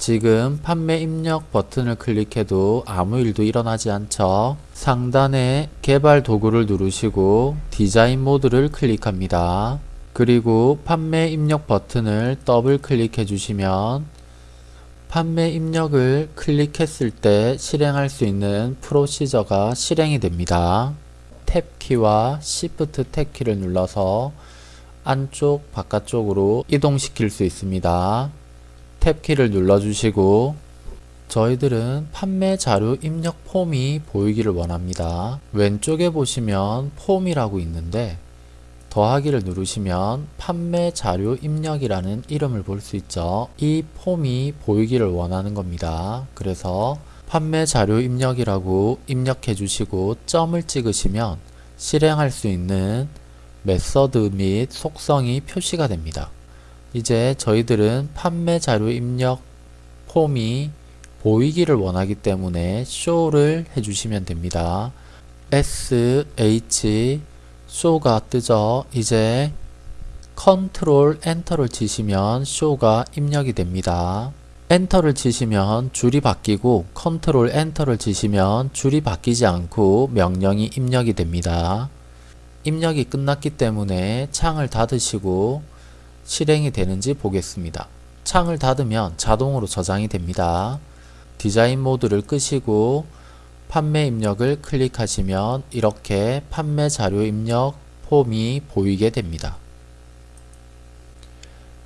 지금 판매 입력 버튼을 클릭해도 아무 일도 일어나지 않죠. 상단에 개발 도구를 누르시고 디자인 모드를 클릭합니다. 그리고 판매 입력 버튼을 더블 클릭해 주시면 판매 입력을 클릭했을 때 실행할 수 있는 프로시저가 실행이 됩니다. 탭키와 Shift 탭키를 눌러서 안쪽 바깥쪽으로 이동시킬 수 있습니다. 탭키를 눌러주시고 저희들은 판매 자료 입력 폼이 보이기를 원합니다. 왼쪽에 보시면 폼이라고 있는데 더하기를 누르시면 판매 자료 입력이라는 이름을 볼 수 있죠. 이 폼이 보이기를 원하는 겁니다. 그래서 판매 자료 입력이라고 입력해 주시고 점을 찍으시면 실행할 수 있는 method 및 속성이 표시가 됩니다. 이제 저희들은 판매 자료 입력 폼이 보이기를 원하기 때문에 show를 해주시면 됩니다. sh show가 뜨죠. 이제 컨트롤 엔터를 치시면 show가 입력이 됩니다. enter를 치시면 줄이 바뀌고 control enter를 치시면 줄이 바뀌지 않고 명령이 입력이 됩니다. 입력이 끝났기 때문에 창을 닫으시고 실행이 되는지 보겠습니다. 창을 닫으면 자동으로 저장이 됩니다. 디자인 모드를 끄시고 판매 입력을 클릭하시면 이렇게 판매 자료 입력 폼이 보이게 됩니다.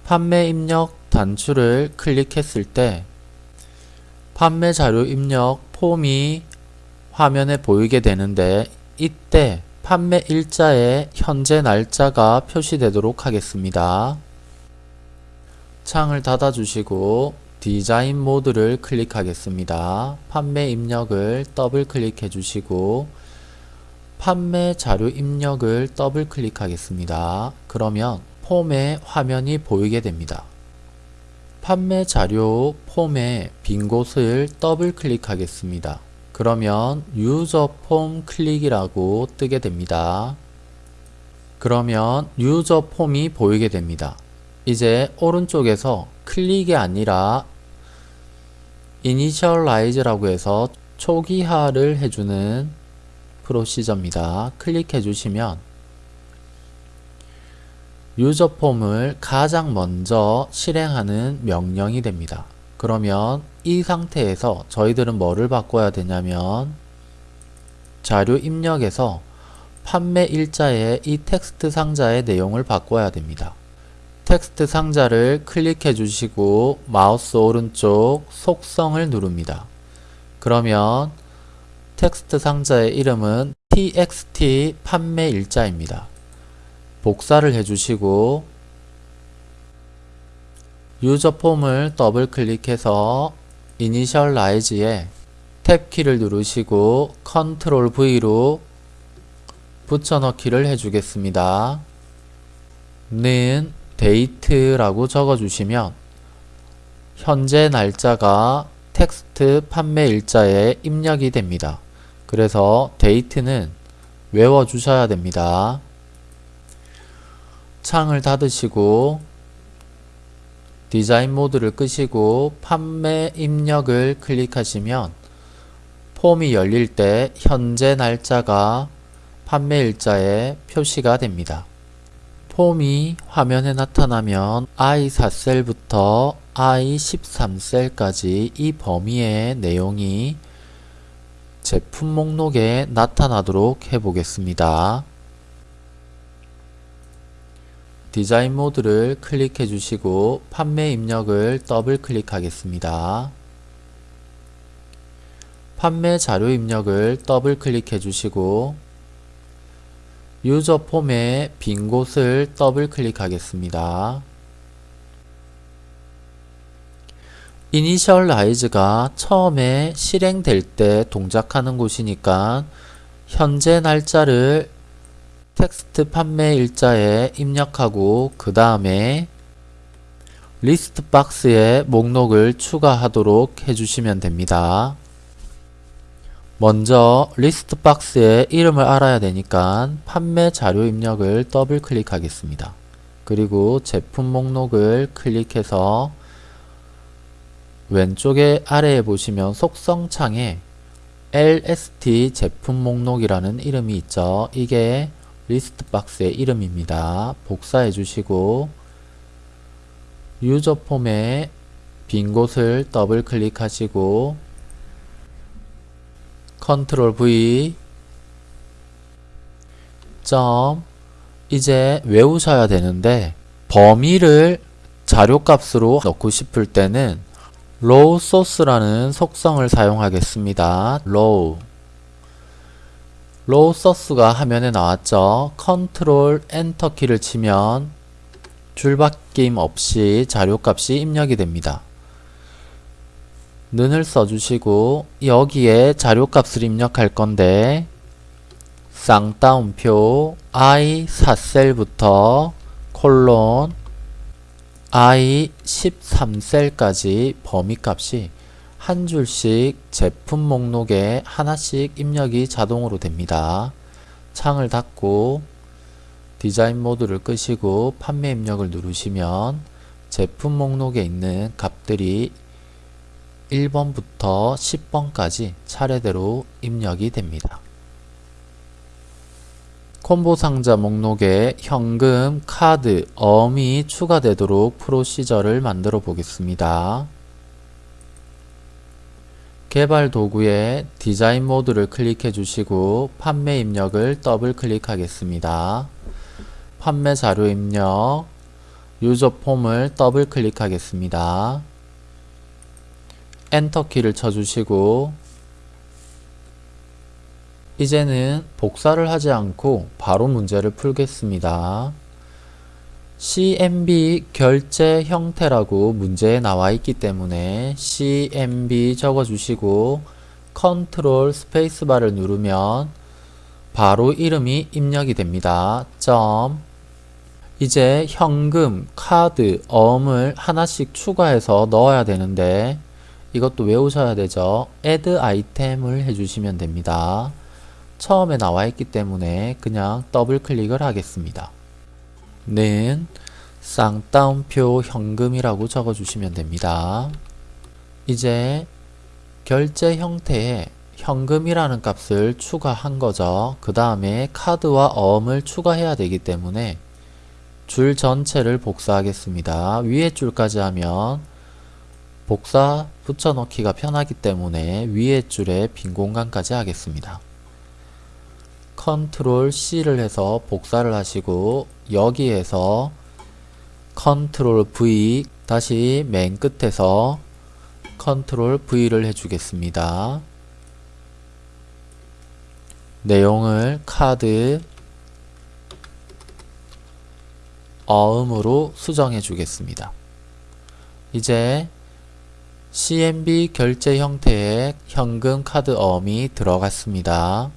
판매 입력 단추를 클릭했을 때 판매 자료 입력 폼이 화면에 보이게 되는데 이때 판매 일자에 현재 날짜가 표시되도록 하겠습니다. 창을 닫아 주시고 디자인 모드를 클릭하겠습니다. 판매 입력을 더블 클릭해 주시고 판매 자료 입력을 더블 클릭하겠습니다. 그러면 폼의 화면이 보이게 됩니다. 판매 자료 폼의 빈 곳을 더블 클릭하겠습니다. 그러면 유저 폼 클릭이라고 뜨게 됩니다. 그러면 유저 폼이 보이게 됩니다. 이제 오른쪽에서 클릭이 아니라 이니셜라이즈라고 해서 초기화를 해주는 프로시저입니다. 클릭해 주시면 유저 폼을 가장 먼저 실행하는 명령이 됩니다. 그러면 이 상태에서 저희들은 뭐를 바꿔야 되냐면 자료 입력에서 판매 일자의 이 텍스트 상자의 내용을 바꿔야 됩니다. 텍스트 상자를 클릭해 주시고 마우스 오른쪽 속성을 누릅니다. 그러면 텍스트 상자의 이름은 txt 판매 일자입니다. 복사를 해주시고 user form을 더블 클릭해서 initialize에 tab키를 누르시고 control V로 붙여넣기를 해주겠습니다. 는 date라고 적어주시면 현재 날짜가 텍스트 판매 일자에 입력이 됩니다. 그래서 date는 외워주셔야 됩니다. 창을 닫으시고 디자인 모드를 끄시고 판매 입력을 클릭하시면 폼이 열릴 때 현재 날짜가 판매 일자에 표시가 됩니다. 폼이 화면에 나타나면 I4셀부터 I13셀까지 이 범위의 내용이 제품 목록에 나타나도록 해보겠습니다. 디자인 모드를 클릭해 주시고 판매 입력을 더블 클릭하겠습니다. 판매 자료 입력을 더블 클릭해 주시고 유저 폼의 빈 곳을 더블 클릭하겠습니다. Initialize가 처음에 실행될 때 동작하는 곳이니까 현재 날짜를 텍스트 판매 일자에 입력하고 그 다음에 리스트 박스에 목록을 추가하도록 해주시면 됩니다. 먼저 리스트 박스에 이름을 알아야 되니까 판매 자료 입력을 더블 클릭하겠습니다. 그리고 제품 목록을 클릭해서 왼쪽에 아래에 보시면 속성 창에 LST 제품 목록이라는 이름이 있죠. 이게 리스트 박스의 이름입니다. 복사해 주시고 유저 폼에 빈 곳을 더블 클릭하시고 컨트롤 V 점 이제 외우셔야 되는데 범위를 자료값으로 넣고 싶을 때는 row source라는 속성을 사용하겠습니다. row row source가 화면에 나왔죠. 컨트롤 엔터 키를 치면 줄바뀜 없이 자료값이 입력이 됩니다. 는을 써주시고 여기에 자료값을 입력할 건데 쌍따옴표 i 4셀부터 콜론 i 13셀까지 범위값이 한 줄씩 제품 목록에 하나씩 입력이 자동으로 됩니다. 창을 닫고 디자인 모드를 끄시고 판매 입력을 누르시면 제품 목록에 있는 값들이 1번부터 10번까지 차례대로 입력이 됩니다. 콤보 상자 목록에 현금, 카드, 어음이 추가되도록 프로시저를 만들어 보겠습니다. 개발 도구에 디자인 모드를 클릭해 주시고 판매 입력을 더블 클릭하겠습니다. 판매 자료 입력, 유저 폼을 더블 클릭하겠습니다. 엔터 키를 쳐주시고 이제는 복사를 하지 않고 바로 문제를 풀겠습니다. CMB 결제 형태라고 문제에 나와 있기 때문에 CMB 적어주시고 컨트롤 스페이스바를 누르면 바로 이름이 입력이 됩니다. 점 이제 현금, 카드, 어음을 하나씩 추가해서 넣어야 되는데 이것도 외우셔야 되죠. add 아이템을 해주시면 됩니다. 처음에 나와 있기 때문에 그냥 더블 클릭을 하겠습니다. 는 쌍따옴표 현금이라고 적어주시면 됩니다. 이제 결제 형태에 현금이라는 값을 추가한 거죠. 그 다음에 카드와 어음을 추가해야 되기 때문에 줄 전체를 복사하겠습니다. 위에 줄까지 하면 복사 붙여넣기가 편하기 때문에 위에 줄에 빈 공간까지 하겠습니다. 컨트롤 C를 해서 복사를 하시고 여기에서 컨트롤 V 다시 맨 끝에서 컨트롤 V를 해주겠습니다. 내용을 카드 어음으로 수정해 주겠습니다. 이제 CMB 결제 형태의 현금 카드 어음이 들어갔습니다.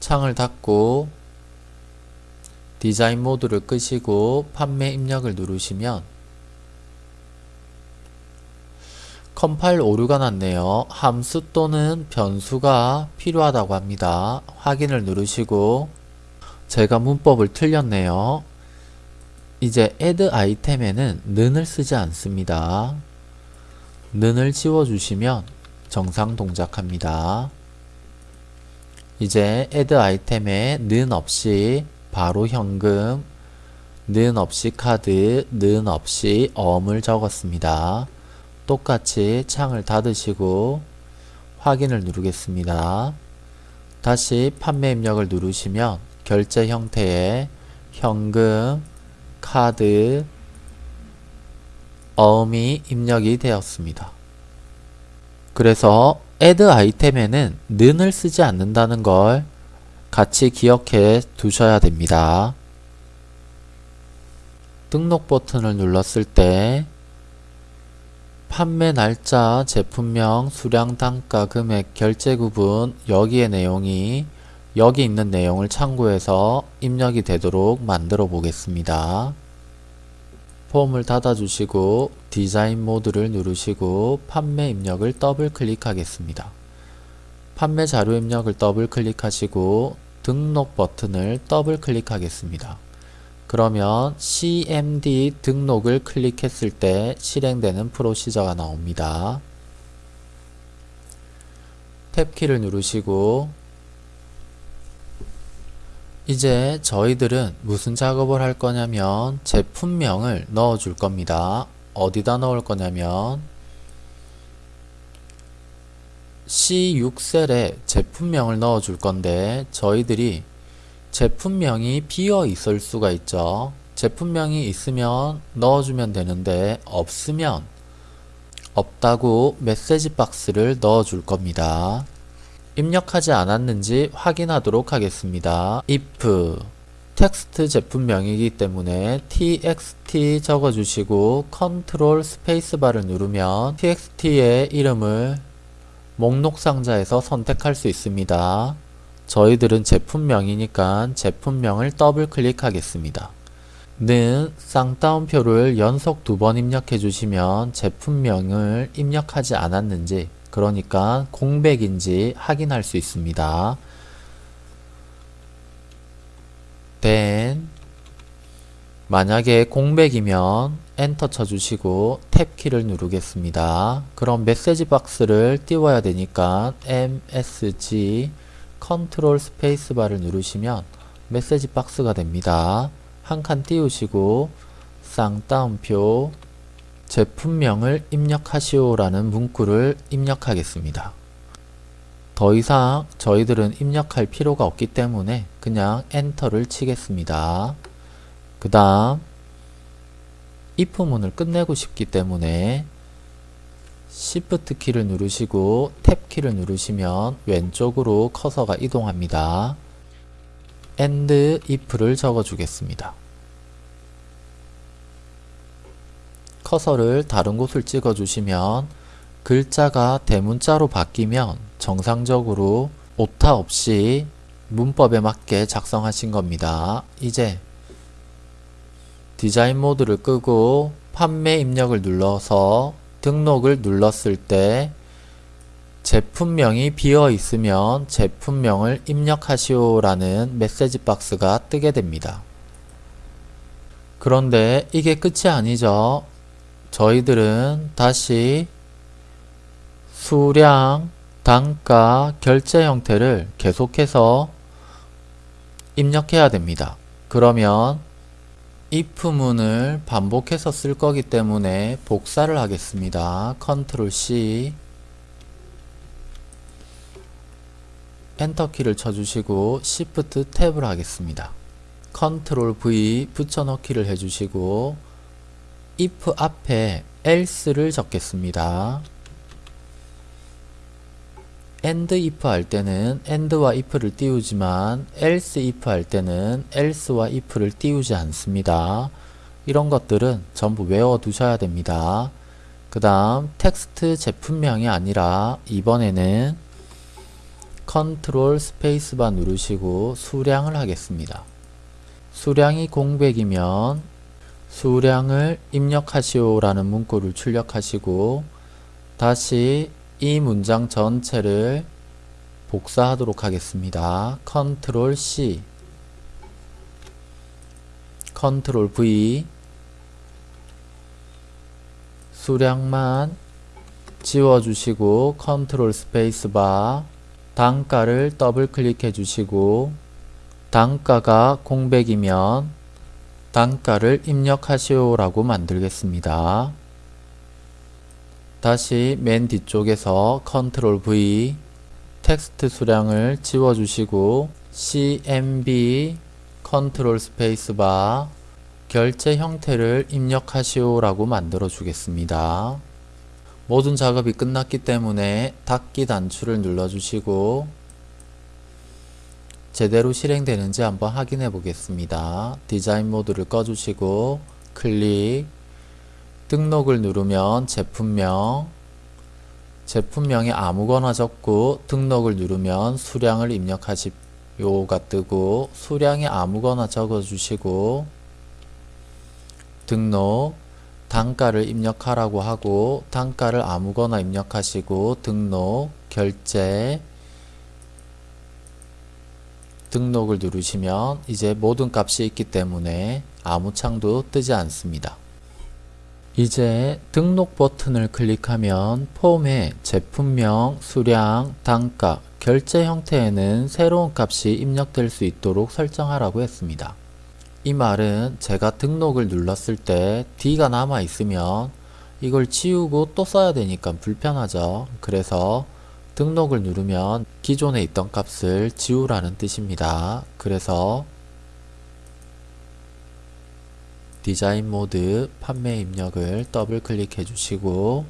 창을 닫고 디자인 모드를 끄시고 판매 입력을 누르시면 컴파일 오류가 났네요. 함수 또는 변수가 필요하다고 합니다. 확인을 누르시고 제가 문법을 틀렸네요. 이제 add 아이템에는 는을 쓰지 않습니다. 는을 지워주시면 정상 동작합니다. 이제 add 아이템에 는 없이 바로 현금, 는 없이 카드, 는 없이 어음을 적었습니다. 똑같이 창을 닫으시고 확인을 누르겠습니다. 다시 판매 입력을 누르시면 결제 형태의 현금, 카드, 어음이 입력이 되었습니다. 그래서 add 아이템에는 는을 쓰지 않는다는 걸 같이 기억해 두셔야 됩니다. 등록 버튼을 눌렀을 때 판매 날짜, 제품명, 수량, 단가, 금액, 결제 구분 여기의 내용이 여기 있는 내용을 참고해서 입력이 되도록 만들어 보겠습니다. 폼을 닫아주시고 디자인 모드를 누르시고 판매 입력을 더블 클릭하겠습니다. 판매 자료 입력을 더블 클릭하시고 등록 버튼을 더블 클릭하겠습니다. 그러면 CMD 등록을 클릭했을 때 실행되는 프로시저가 나옵니다. 탭키를 누르시고 이제 저희들은 무슨 작업을 할 거냐면 제품명을 넣어 줄 겁니다. 어디다 넣을 거냐면 C6셀에 제품명을 넣어 줄 건데 저희들이 제품명이 비어 있을 수가 있죠. 제품명이 있으면 넣어주면 되는데 없으면 없다고 메시지 박스를 넣어 줄 겁니다. 입력하지 않았는지 확인하도록 하겠습니다. if 텍스트 제품명이기 때문에 txt 적어주시고 컨트롤 스페이스바를 누르면 txt의 이름을 목록 상자에서 선택할 수 있습니다. 저희들은 제품명이니까 제품명을 더블 클릭하겠습니다. 는 쌍따옴표를 연속 두 번 입력해 주시면 제품명을 입력하지 않았는지 그러니까 공백인지 확인할 수 있습니다. then 만약에 공백이면 엔터 쳐주시고 탭키를 누르겠습니다. 그럼 메시지 박스를 띄워야 되니까 MSG 컨트롤 스페이스바를 누르시면 메시지 박스가 됩니다. 한 칸 띄우시고 쌍따옴표 제품명을 입력하시오 라는 문구를 입력하겠습니다. 더 이상 저희들은 입력할 필요가 없기 때문에 그냥 엔터를 치겠습니다. 그 다음 if문을 끝내고 싶기 때문에 Shift 키를 누르시고 탭 키를 누르시면 왼쪽으로 커서가 이동합니다. and if를 적어 주겠습니다. 커서를 다른 곳을 찍어 주시면 글자가 대문자로 바뀌면 정상적으로 오타 없이 문법에 맞게 작성하신 겁니다. 이제 디자인 모드를 끄고 판매 입력을 눌러서 등록을 눌렀을 때 제품명이 비어 있으면 제품명을 입력하시오 라는 메시지 박스가 뜨게 됩니다. 그런데 이게 끝이 아니죠. 저희들은 다시 수량, 단가, 결제 형태를 계속해서 입력해야 됩니다. 그러면 if문을 반복해서 쓸 거기 때문에 복사를 하겠습니다. 컨트롤 C 엔터 키를 쳐주시고 Shift 탭을 하겠습니다. 컨트롤 V 붙여넣기를 해주시고 if 앞에 else를 적겠습니다. end if 할 때는 end와 if를 띄우지만 else if 할 때는 else와 if를 띄우지 않습니다. 이런 것들은 전부 외워 두셔야 됩니다. 그 다음 텍스트 제품명이 아니라 이번에는 컨트롤 스페이스바 누르시고 수량을 하겠습니다. 수량이 공백이면 수량을 입력하시오 라는 문구를 출력하시고 다시 이 문장 전체를 복사하도록 하겠습니다. 컨트롤 C 컨트롤 V 수량만 지워주시고 컨트롤 스페이스바 단가를 더블 클릭해 주시고 단가가 공백이면 단가를 입력하시오 라고 만들겠습니다. 다시 맨 뒤쪽에서 컨트롤 V 텍스트 수량을 지워주시고 CMB 컨트롤 스페이스바 결제 형태를 입력하시오 라고 만들어 주겠습니다. 모든 작업이 끝났기 때문에 닫기 단추를 눌러주시고 제대로 실행되는지 한번 확인해 보겠습니다. 디자인 모드를 꺼주시고 클릭 등록을 누르면 제품명 제품명에 아무거나 적고 등록을 누르면 수량을 입력하시오가 뜨고 수량에 아무거나 적어주시고 등록 단가를 입력하라고 하고 단가를 아무거나 입력하시고 등록 결제 등록을 누르시면 이제 모든 값이 있기 때문에 아무 창도 뜨지 않습니다. 이제 등록 버튼을 클릭하면 폼에 제품명, 수량, 단가, 결제 형태에는 새로운 값이 입력될 수 있도록 설정하라고 했습니다. 이 말은 제가 등록을 눌렀을 때 D가 남아 있으면 이걸 지우고 또 써야 되니까 불편하죠. 그래서 등록을 누르면 기존에 있던 값을 지우라는 뜻입니다. 그래서 디자인 모드 판매 입력을 더블 클릭해 주시고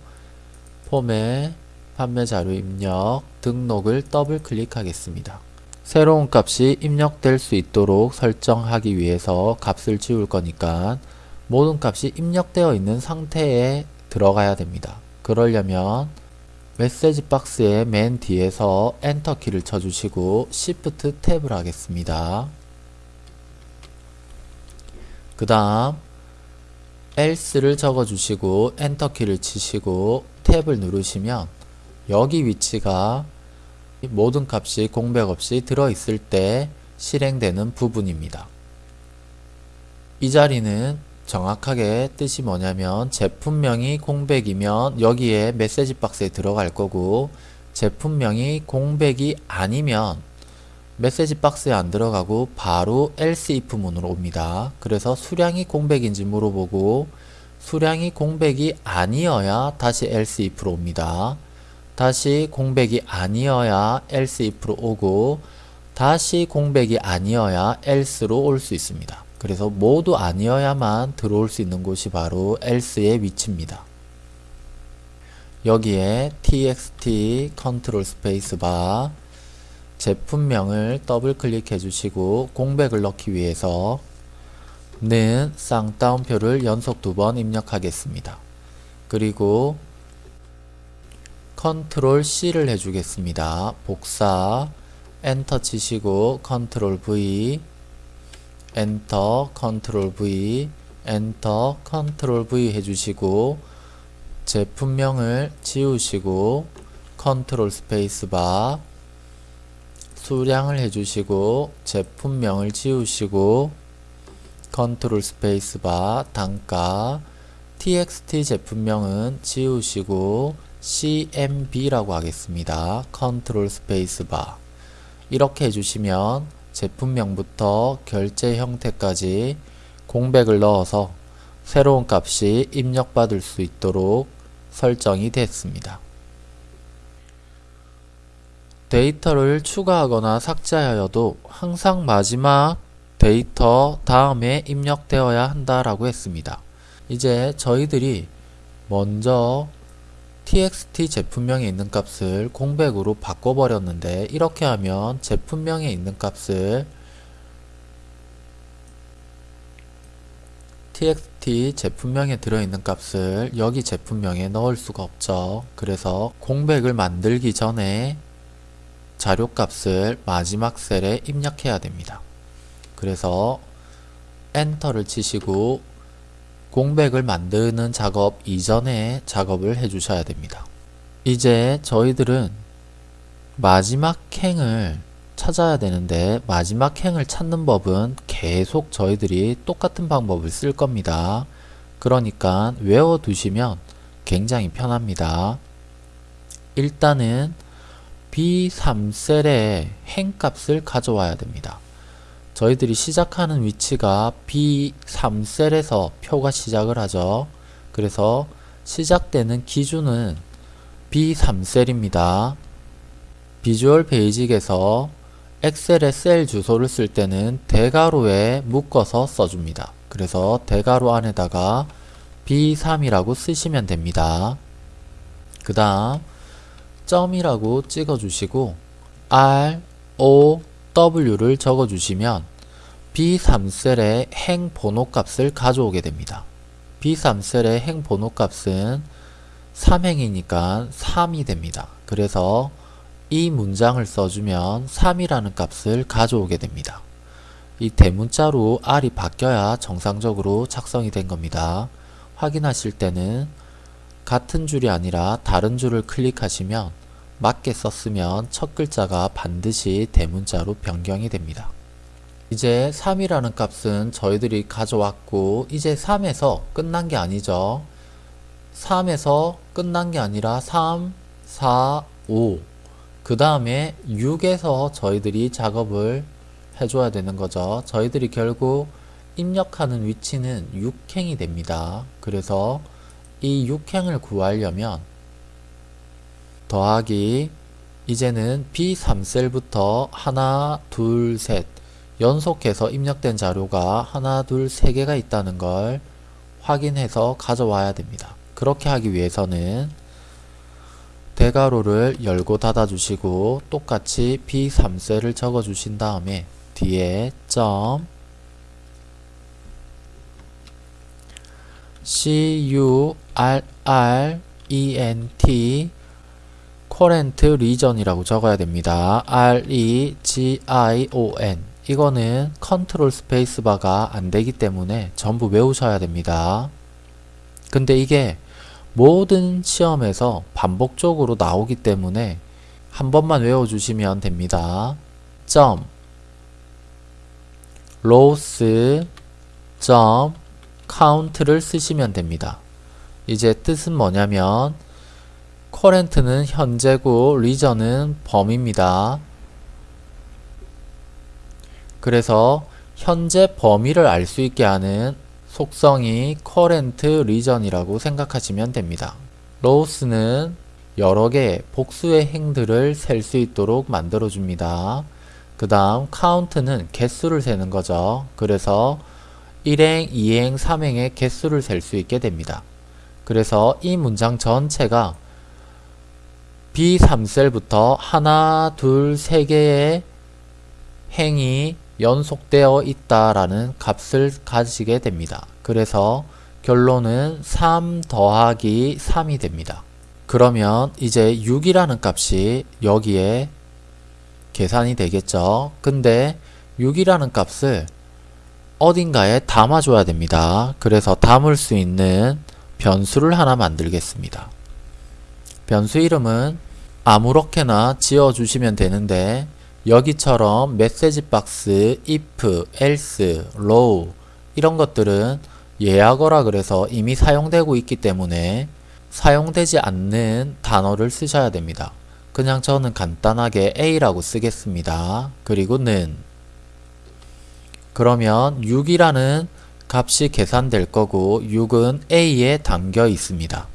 폼에 판매 자료 입력 등록을 더블 클릭하겠습니다. 새로운 값이 입력될 수 있도록 설정하기 위해서 값을 지울 거니까 모든 값이 입력되어 있는 상태에 들어가야 됩니다. 그러려면 메시지 박스의 맨 뒤에서 엔터 키를 쳐주시고 Shift 탭을 하겠습니다. 그 다음 else를 적어주시고 엔터 키를 치시고 탭을 누르시면 여기 위치가 모든 값이 공백 없이 들어있을 때 실행되는 부분입니다. 이 자리는 정확하게 뜻이 뭐냐면 제품명이 공백이면 여기에 메시지 박스에 들어갈 거고 제품명이 공백이 아니면 메시지 박스에 안 들어가고 바로 else if 문으로 옵니다. 그래서 수량이 공백인지 물어보고 수량이 공백이 아니어야 다시 else if로 옵니다. 다시 공백이 아니어야 else if로 오고 다시 공백이 아니어야 else로 올 수 있습니다. 그래서 모두 아니어야만 들어올 수 있는 곳이 바로 else의 위치입니다. 여기에 txt 컨트롤 스페이스 바 제품명을 더블 클릭해 주시고 공백을 넣기 위해서 는 쌍따옴표를 연속 두 번 입력하겠습니다. 그리고 컨트롤 C를 해주겠습니다. 복사 엔터 치시고 컨트롤 V 엔터 컨트롤 V 엔터 컨트롤 V 해주시고 제품명을 지우시고 컨트롤 스페이스바 수량을 해주시고 제품명을 지우시고 컨트롤 스페이스바 단가 txt 제품명은 지우시고 cmb라고 하겠습니다. 컨트롤 스페이스바 이렇게 해주시면 제품명부터 결제 형태까지 공백을 넣어서 새로운 값이 입력받을 수 있도록 설정이 됐습니다. 데이터를 추가하거나 삭제하여도 항상 마지막 데이터 다음에 입력되어야 한다라고 했습니다. 이제 저희들이 먼저 txt 제품명에 있는 값을 공백으로 바꿔버렸는데 이렇게 하면 제품명에 있는 값을 txt 제품명에 들어있는 값을 여기 제품명에 넣을 수가 없죠. 그래서 공백을 만들기 전에 자료값을 마지막 셀에 입력해야 됩니다. 그래서 엔터를 치시고 공백을 만드는 작업 이전에 작업을 해주셔야 됩니다. 이제 저희들은 마지막 행을 찾아야 되는데 마지막 행을 찾는 법은 계속 저희들이 똑같은 방법을 쓸 겁니다. 그러니까 외워두시면 굉장히 편합니다. 일단은 B3셀의 행값을 가져와야 됩니다. 저희들이 시작하는 위치가 B3셀에서 표가 시작을 하죠. 그래서 시작되는 기준은 B3셀입니다. 비주얼 베이직에서 엑셀의 셀 주소를 쓸 때는 대괄호에 묶어서 써줍니다. 그래서 대괄호 안에다가 B3이라고 쓰시면 됩니다. 그 다음 점이라고 찍어주시고 R, O, W를 적어주시면 B3셀의 행 번호 값을 가져오게 됩니다. B3셀의 행 번호 값은 3행이니까 3이 됩니다. 그래서 이 문장을 써주면 3이라는 값을 가져오게 됩니다. 이 대문자로 R이 바뀌어야 정상적으로 작성이 된 겁니다. 확인하실 때는 같은 줄이 아니라 다른 줄을 클릭하시면 맞게 썼으면 첫 글자가 반드시 대문자로 변경이 됩니다. 이제 3이라는 값은 저희들이 가져왔고 이제 3에서 끝난 게 아니죠. 3에서 끝난 게 아니라 3, 4, 5. 그 다음에 6에서 저희들이 작업을 해줘야 되는 거죠. 저희들이 결국 입력하는 위치는 6행이 됩니다. 그래서 이 6행을 구하려면 더하기 이제는 B3셀부터 하나, 둘, 셋 연속해서 입력된 자료가 하나, 둘, 세 개가 있다는 걸 확인해서 가져와야 됩니다. 그렇게 하기 위해서는 대괄호를 열고 닫아 주시고 똑같이 B3셀을 적어 주신 다음에 뒤에 점 current current region이라고 적어야 됩니다. region 이거는 컨트롤 스페이스바가 안 되기 때문에 전부 외우셔야 됩니다. 근데 이게 모든 시험에서 반복적으로 나오기 때문에 한 번만 외워주시면 됩니다. 점 rows 점 count를 쓰시면 됩니다. 이제 뜻은 뭐냐면 current는 현재고 region은 범위입니다. 그래서 현재 범위를 알 수 있게 하는 속성이 current region이라고 생각하시면 됩니다. 로스는 여러 개의 복수의 행들을 셀 수 있도록 만들어 줍니다. 그 다음 count는 개수를 세는 거죠. 그래서 1행, 2행, 3행의 개수를 셀 수 있게 됩니다. 그래서 이 문장 전체가 B3셀부터 하나, 둘, 세 개의 행이 연속되어 있다라는 값을 가지게 됩니다. 그래서 결론은 3 더하기 3이 됩니다. 그러면 이제 6이라는 값이 여기에 계산이 되겠죠. 근데 6이라는 값을 어딘가에 담아줘야 됩니다. 그래서 담을 수 있는 변수를 하나 만들겠습니다. 변수 이름은 아무렇게나 지어주시면 되는데 여기처럼 메시지 박스, if, else, row 이런 것들은 예약어라 그래서 이미 사용되고 있기 때문에 사용되지 않는 단어를 쓰셔야 됩니다. 그냥 저는 간단하게 a라고 쓰겠습니다. 그리고 는 그러면 6이라는 값이 계산될 거고 6은 a에 담겨 있습니다.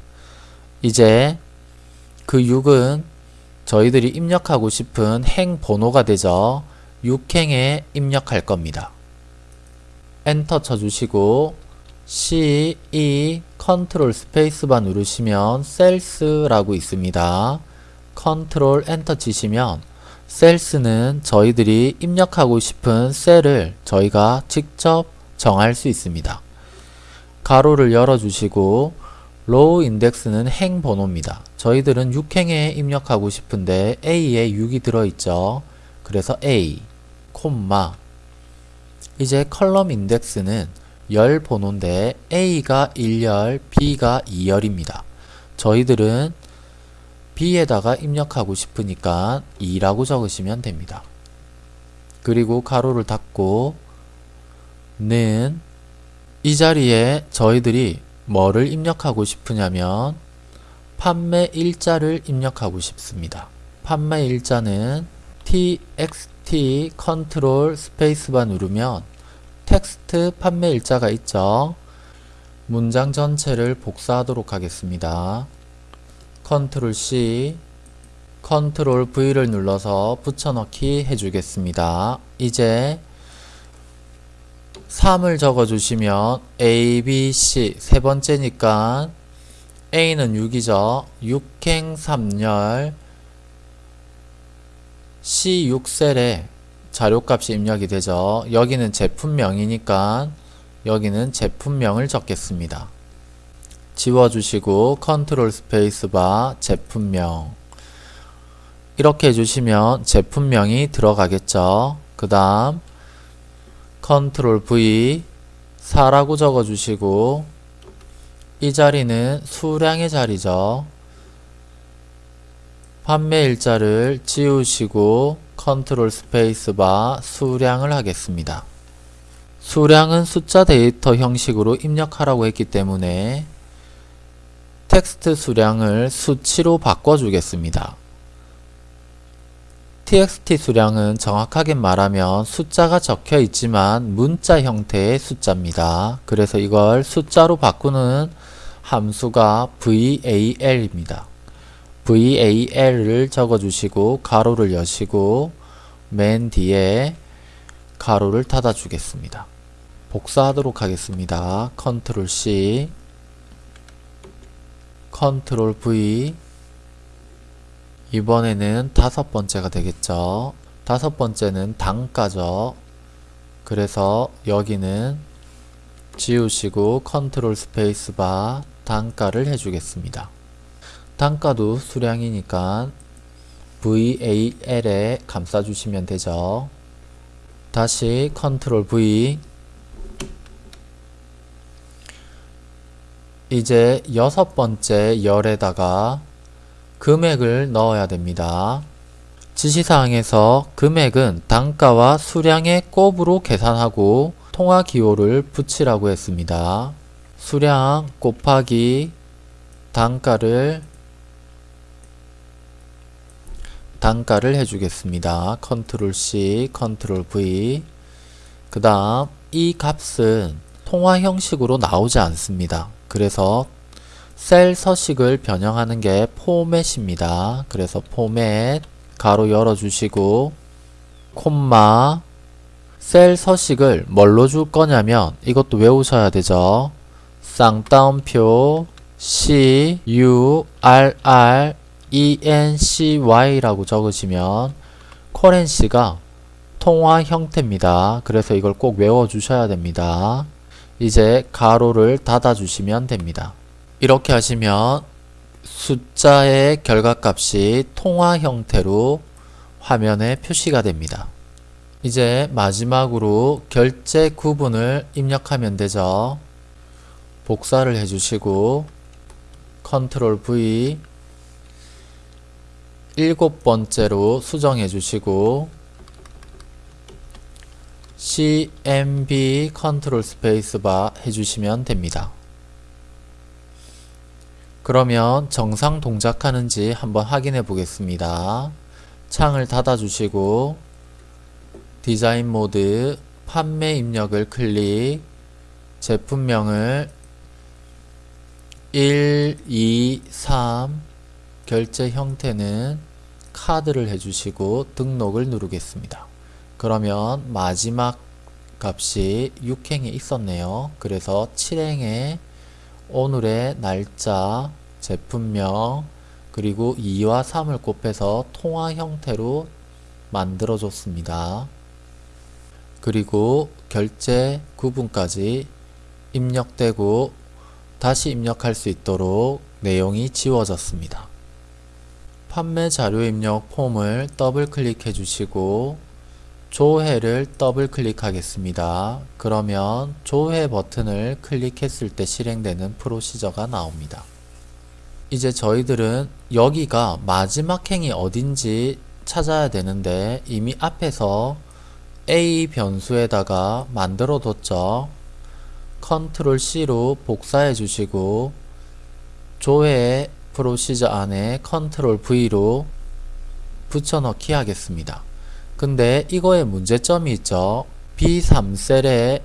이제 그 6은 저희들이 입력하고 싶은 행 번호가 되죠. 6행에 입력할 겁니다. 엔터 쳐주시고 C, E, 컨트롤 스페이스바 누르시면 cells라고 있습니다. 컨트롤 엔터 치시면 cells는 저희들이 입력하고 싶은 셀을 저희가 직접 정할 수 있습니다. 가로를 열어주시고 row index는 행 번호입니다. 저희들은 6행에 입력하고 싶은데 A에 6이 들어있죠. 그래서 A, 콤마 이제 column index는 열 번호인데 A가 1열, B가 2열입니다. 저희들은 B에다가 입력하고 싶으니까 2라고 적으시면 됩니다. 그리고 가로를 닫고 는이 자리에 저희들이 뭐를 입력하고 싶으냐면 판매 일자를 입력하고 싶습니다. 판매 일자는 txt 컨트롤 스페이스바 누르면 텍스트 판매 일자가 있죠. 문장 전체를 복사하도록 하겠습니다. 컨트롤 C 컨트롤 V를 눌러서 붙여넣기 해주겠습니다. 이제 3을 적어주시면 A, B, C 세 번째니까 A는 6이죠. 6행 3열 C6셀에 자료값이 입력이 되죠. 여기는 제품명이니까 여기는 제품명을 적겠습니다. 지워주시고 컨트롤 스페이스바 제품명 이렇게 해주시면 제품명이 들어가겠죠. 그 다음 컨트롤 V 4라고 적어주시고 이 자리는 수량의 자리죠. 판매 일자를 지우시고 컨트롤 스페이스바 수량을 하겠습니다. 수량은 숫자 데이터 형식으로 입력하라고 했기 때문에 텍스트 수량을 수치로 바꿔주겠습니다. Txt 수량은 정확하게 말하면 숫자가 적혀 있지만 문자 형태의 숫자입니다. 그래서 이걸 숫자로 바꾸는 함수가 val입니다. val을 적어주시고 가로를 여시고 맨 뒤에 가로를 닫아 주겠습니다. 복사하도록 하겠습니다. 컨트롤 C 컨트롤 V 이번에는 다섯 번째가 되겠죠. 다섯 번째는 단가죠. 그래서 여기는 지우시고 컨트롤 스페이스바 단가를 해주겠습니다. 단가도 수량이니까 VAL에 감싸주시면 되죠. 다시 컨트롤 V 이제 여섯 번째 열에다가 금액을 넣어야 됩니다. 지시사항에서 금액은 단가와 수량의 곱으로 계산하고 통화 기호를 붙이라고 했습니다. 수량 곱하기 단가를 단가를 해주겠습니다. 컨트롤 C, 컨트롤 V 그 다음 이 값은 통화 형식으로 나오지 않습니다. 그래서 셀 서식을 변형하는 게 포맷입니다. 그래서 포맷 가로 열어주시고 콤마 셀 서식을 뭘로 줄 거냐면 이것도 외우셔야 되죠. 쌍따옴표 C U R R E N C Y라고 적으시면 커렌시가 통화 형태입니다. 그래서 이걸 꼭 외워 주셔야 됩니다. 이제 가로를 닫아 주시면 됩니다. 이렇게 하시면 숫자의 결과값이 통화 형태로 화면에 표시가 됩니다. 이제 마지막으로 결제 구분을 입력하면 되죠. 복사를 해주시고 컨트롤 V 일곱 번째로 수정해 주시고 CMB 컨트롤 스페이스바 해주시면 됩니다. 그러면 정상 동작하는지 한번 확인해 보겠습니다. 창을 닫아 주시고 디자인 모드 판매 입력을 클릭 제품명을 1, 2, 3 결제 형태는 카드를 해주시고 등록을 누르겠습니다. 그러면 마지막 값이 6행에 있었네요. 그래서 7행에 오늘의 날짜, 제품명, 그리고 2와 3을 곱해서 통화 형태로 만들어 줬습니다. 그리고 결제 구분까지 입력되고 다시 입력할 수 있도록 내용이 지워졌습니다. 판매 자료 입력 폼을 더블 클릭해 주시고 조회를 더블 클릭하겠습니다. 그러면 조회 버튼을 클릭했을 때 실행되는 프로시저가 나옵니다. 이제 저희들은 여기가 마지막 행이 어딘지 찾아야 되는데 이미 앞에서 A 변수에다가 만들어 뒀죠. 컨트롤 C로 복사해 주시고 조회 프로시저 안에 컨트롤 V로 붙여넣기 하겠습니다. 근데 이거에 문제점이 있죠. B3셀에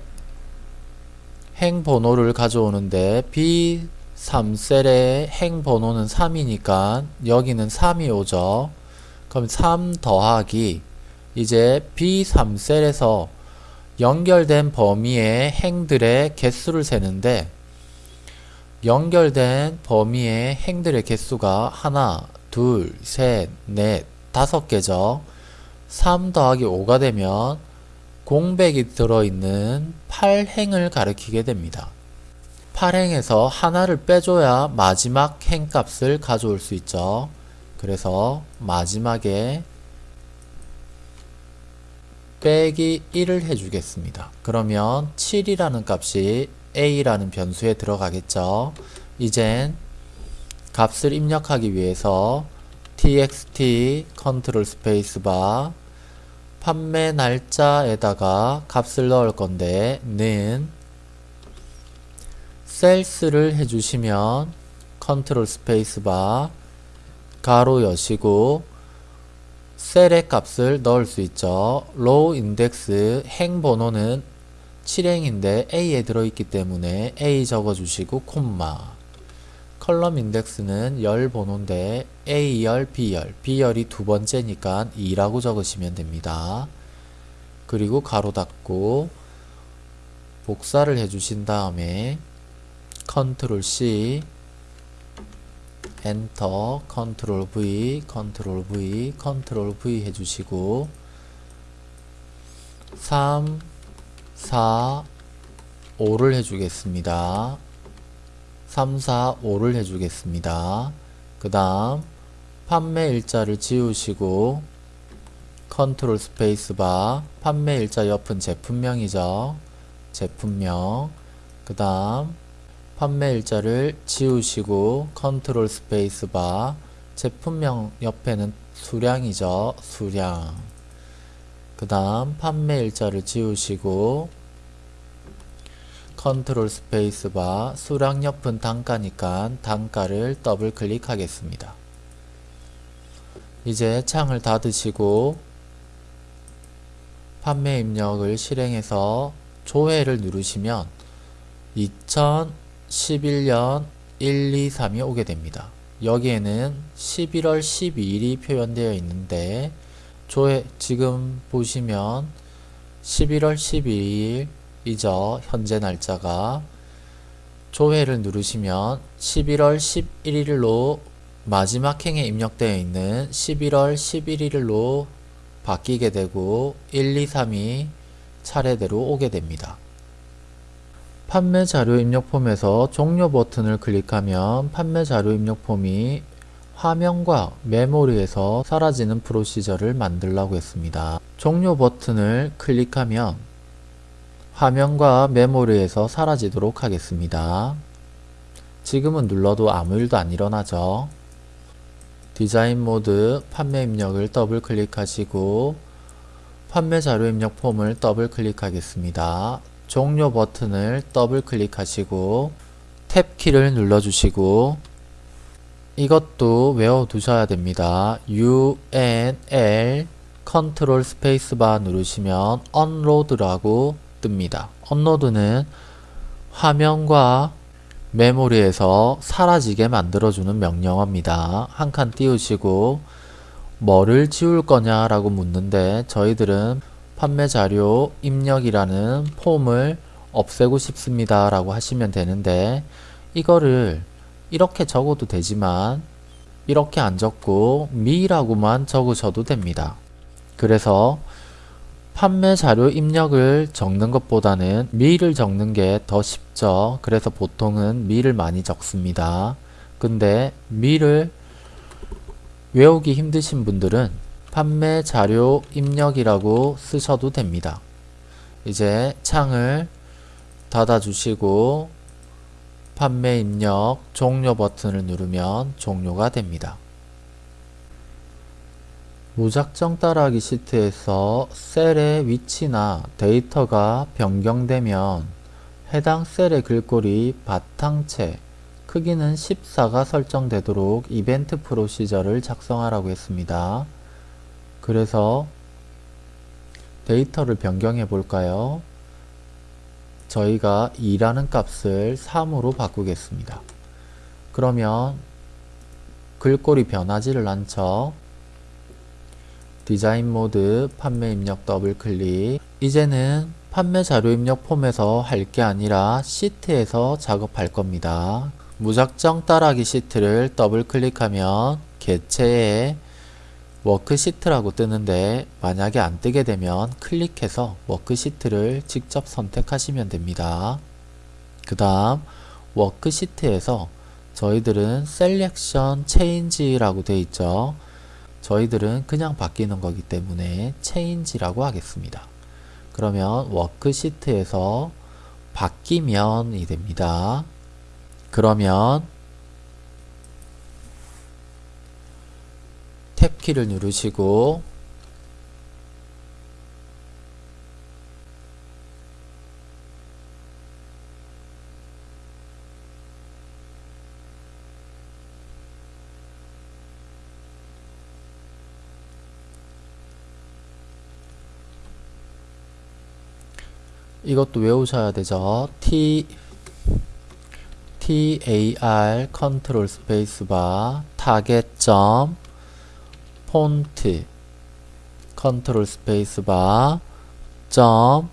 행 번호를 가져오는데 B3셀의 행 번호는 3이니까 여기는 3이 오죠. 그럼 3 더하기 이제 B3셀에서 연결된 범위의 행들의 개수를 세는데 연결된 범위의 행들의 개수가 하나, 둘, 셋, 넷, 다섯 개죠. 3 더하기 5가 되면 공백이 들어있는 8행을 가리키게 됩니다. 8행에서 하나를 빼줘야 마지막 행값을 가져올 수 있죠. 그래서 마지막에 빼기 1을 해주겠습니다. 그러면 7이라는 값이 a라는 변수에 들어가겠죠. 이젠 값을 입력하기 위해서 txt 컨트롤 스페이스바 판매 날짜에다가 값을 넣을 건데 는 Cells를 해주시면 컨트롤 스페이스바 괄호 여시고 셀의 값을 넣을 수 있죠. row index 행 번호는 7행인데 A에 들어있기 때문에 A 적어주시고 콤마 column index는 열 번호인데 A열, B열, B열이 두 번째니까 2라고 적으시면 됩니다. 그리고 괄호 닫고 복사를 해주신 다음에 컨트롤 C 엔터 컨트롤 V 컨트롤 V 컨트롤 V 해주시고 3 4 5를 해주겠습니다. 3 4 5를 해주겠습니다. 그 다음 판매 일자를 지우시고 컨트롤 스페이스바 판매 일자 옆은 제품명이죠. 제품명. 그 다음 판매 일자를 지우시고 컨트롤 스페이스 바 제품명 옆에는 수량이죠. 수량 그 다음 판매 일자를 지우시고 컨트롤 스페이스 바 수량 옆은 단가니까 단가를 더블 클릭하겠습니다. 이제 창을 닫으시고 판매 입력을 실행해서 조회를 누르시면 2000 11년 1, 2, 3이 오게 됩니다. 여기에는 11월 12일이 표현되어 있는데 조회 지금 보시면 11월 12일이죠. 현재 날짜가 조회를 누르시면 11월 11일로 마지막 행에 입력되어 있는 11월 11일로 바뀌게 되고 1, 2, 3이 차례대로 오게 됩니다. 판매 자료 입력 폼에서 종료 버튼을 클릭하면 판매 자료 입력 폼이 화면과 메모리에서 사라지는 프로시저를 만들라고 했습니다. 종료 버튼을 클릭하면 화면과 메모리에서 사라지도록 하겠습니다. 지금은 눌러도 아무 일도 안 일어나죠. 디자인 모드 판매 입력을 더블 클릭하시고 판매 자료 입력 폼을 더블 클릭하겠습니다. 종료 버튼을 더블 클릭하시고 탭 키를 눌러주시고 이것도 외워두셔야 됩니다. U, N, L 컨트롤 스페이스바 누르시면 Unload라고 뜹니다. 언로드는 화면과 메모리에서 사라지게 만들어주는 명령어입니다. 한 칸 띄우시고 뭐를 지울 거냐 라고 묻는데 저희들은 판매 자료 입력이라는 폼을 없애고 싶습니다 라고 하시면 되는데 이거를 이렇게 적어도 되지만 이렇게 안 적고 미라고만 적으셔도 됩니다. 그래서 판매 자료 입력을 적는 것보다는 미를 적는 게 더 쉽죠. 그래서 보통은 미를 많이 적습니다. 근데 미를 외우기 힘드신 분들은 판매 자료 입력이라고 쓰셔도 됩니다. 이제 창을 닫아 주시고 판매 입력 종료 버튼을 누르면 종료가 됩니다. 무작정 따라하기 시트에서 셀의 위치나 데이터가 변경되면 해당 셀의 글꼴이 바탕체 크기는 14가 설정되도록 이벤트 프로시저를 작성하라고 했습니다. 그래서 데이터를 변경해 볼까요? 저희가 2라는 값을 3으로 바꾸겠습니다. 그러면 글꼴이 변하지를 않죠. 디자인 모드 판매 입력 더블 클릭 이제는 판매 자료 입력 폼에서 할 게 아니라 시트에서 작업할 겁니다. 무작정 따라하기 시트를 더블 클릭하면 개체에 워크시트라고 뜨는데 만약에 안 뜨게 되면 클릭해서 워크시트를 직접 선택하시면 됩니다. 그 다음 워크시트에서 저희들은 Selection Change라고 되어 있죠. 저희들은 그냥 바뀌는 거기 때문에 Change라고 하겠습니다. 그러면 워크시트에서 바뀌면이 됩니다. 그러면 탭 키를 누르시고 이것도 외우셔야 되죠. T TAR 컨트롤 스페이스바 타겟점 폰트 컨트롤 스페이스바 점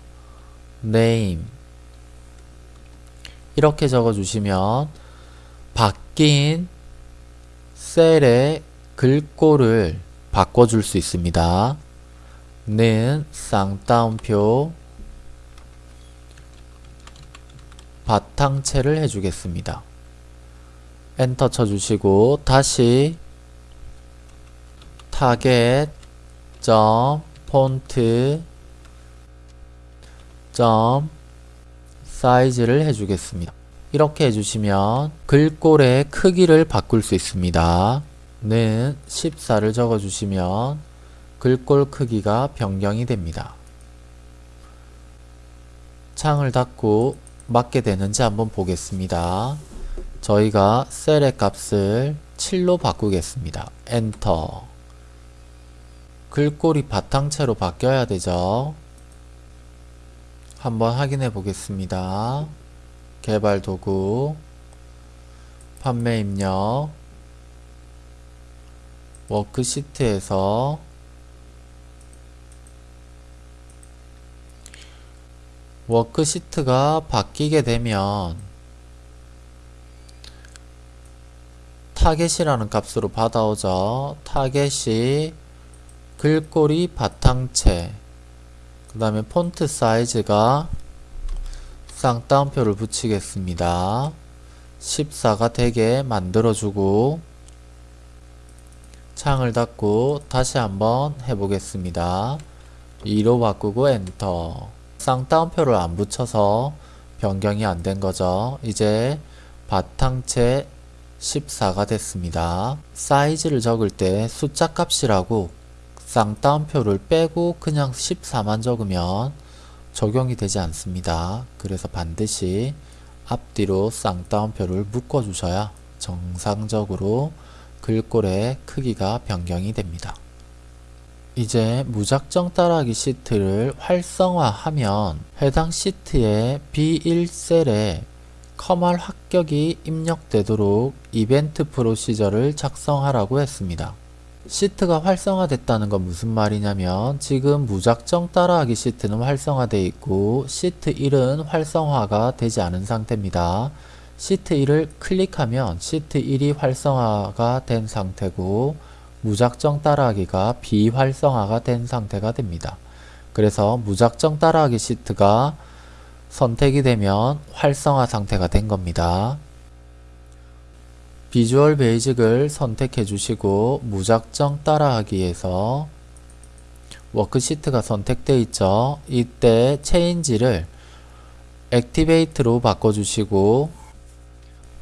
Name 이렇게 적어 주시면 바뀐 셀의 글꼴을 바꿔줄 수 있습니다. 는 쌍따옴표 바탕체를 해주겠습니다. 엔터 쳐주시고 다시 타겟 점 폰트 점 사이즈를 해주겠습니다. 이렇게 해주시면 글꼴의 크기를 바꿀 수 있습니다. 는 14를 적어주시면 글꼴 크기가 변경이 됩니다. 창을 닫고 맞게 되는지 한번 보겠습니다. 저희가 셀의 값을 7로 바꾸겠습니다. 엔터 글꼴이 바탕체로 바뀌어야 되죠. 한번 확인해 보겠습니다. 개발 도구 판매 입력 워크시트에서 워크시트가 바뀌게 되면 Target이라는 값으로 받아오죠. 타겟이 글꼴이 바탕체 그 다음에 폰트 사이즈가 쌍따옴표를 붙이겠습니다. 14가 되게 만들어주고 창을 닫고 다시 한번 해보겠습니다. 2로 바꾸고 엔터 쌍따옴표를 안 붙여서 변경이 안 된 거죠. 이제 바탕체 14가 됐습니다. 사이즈를 적을 때 숫자 값이라고 쌍따옴표를 빼고 그냥 14만 적으면 적용이 되지 않습니다. 그래서 반드시 앞뒤로 쌍따옴표를 묶어 주셔야 정상적으로 글꼴의 크기가 변경이 됩니다. 이제 무작정 따라하기 시트를 활성화하면 해당 시트의 B1셀에 컴활 합격이 입력되도록 이벤트 프로시저를 작성하라고 했습니다. 시트가 활성화됐다는 건 무슨 말이냐면 지금 무작정 따라하기 시트는 활성화되어 있고 시트 1은 활성화가 되지 않은 상태입니다. 시트 1을 클릭하면 시트 1이 활성화가 된 상태고 무작정 따라하기가 비활성화가 된 상태가 됩니다. 그래서 무작정 따라하기 시트가 선택이 되면 활성화 상태가 된 겁니다. 비주얼 베이직을 선택해 주시고 무작정 따라하기에서 워크시트가 선택되어 있죠. 이때 Change를 액티베이트로 바꿔주시고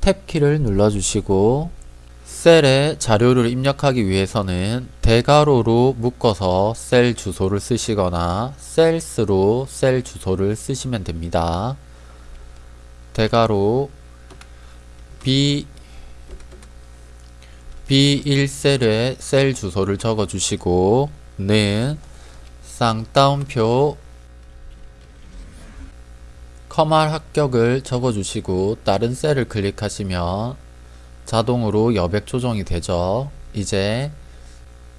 탭키를 눌러주시고 셀에 자료를 입력하기 위해서는 대괄호로 묶어서 셀 주소를 쓰시거나 셀스로 셀 주소를 쓰시면 됩니다. 대괄호 B B1셀에 셀 주소를 적어주시고 는 쌍따옴표 커말 합격을 적어주시고 다른 셀을 클릭하시면 자동으로 여백 조정이 되죠. 이제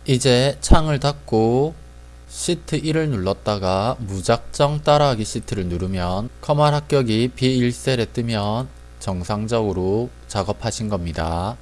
이제 창을 닫고 시트 1을 눌렀다가 무작정 따라하기 시트를 누르면 커말 합격이 B1셀에 뜨면 정상적으로 작업하신 겁니다.